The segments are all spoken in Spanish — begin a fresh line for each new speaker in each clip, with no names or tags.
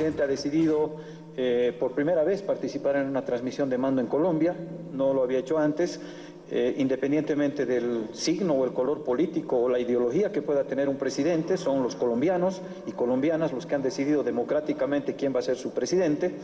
El presidente ha decidido eh, por primera vez participar en una transmisión de mando en Colombia, no lo había hecho antes, eh, independientemente del signo o el color político o la ideología que pueda tener un presidente, son los colombianos y colombianas los que han decidido democráticamente quién va a ser su presidente.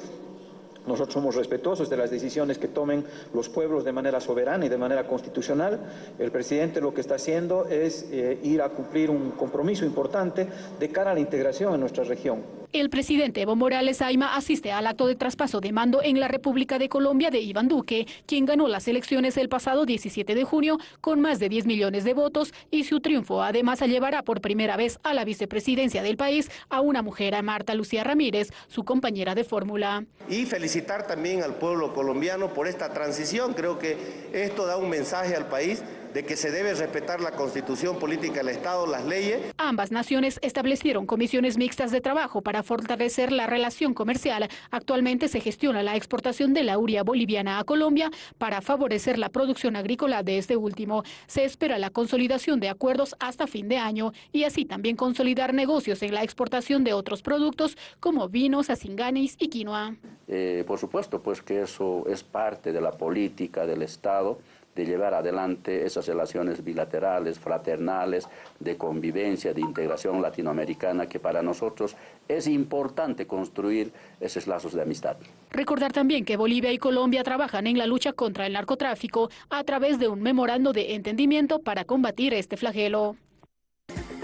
Nosotros somos respetuosos de las decisiones que tomen los pueblos de manera soberana y de manera constitucional. El presidente lo que está haciendo es eh, ir a cumplir un compromiso importante de cara a la integración en nuestra región.
El presidente Evo Morales Aima asiste al acto de traspaso de mando en la República de Colombia de Iván Duque, quien ganó las elecciones el pasado 17 de junio con más de 10 millones de votos y su triunfo además llevará por primera vez a la vicepresidencia del país a una mujer, a Marta Lucía Ramírez, su compañera de fórmula.
Y felicitar también al pueblo colombiano por esta transición. Creo que esto da un mensaje al país de que se debe respetar la constitución política del Estado, las leyes.
Ambas naciones establecieron comisiones mixtas de trabajo para fortalecer la relación comercial. Actualmente se gestiona la exportación de la uria boliviana a Colombia para favorecer la producción agrícola de este último. Se espera la consolidación de acuerdos hasta fin de año y así también consolidar negocios en la exportación de otros productos como vinos, acinganis y quinoa.
Eh, por supuesto, pues que eso es parte de la política del Estado de llevar adelante esas relaciones bilaterales, fraternales, de convivencia, de integración latinoamericana, que para nosotros es importante construir esos lazos de amistad.
Recordar también que Bolivia y Colombia trabajan en la lucha contra el narcotráfico a través de un memorando de entendimiento para combatir este flagelo.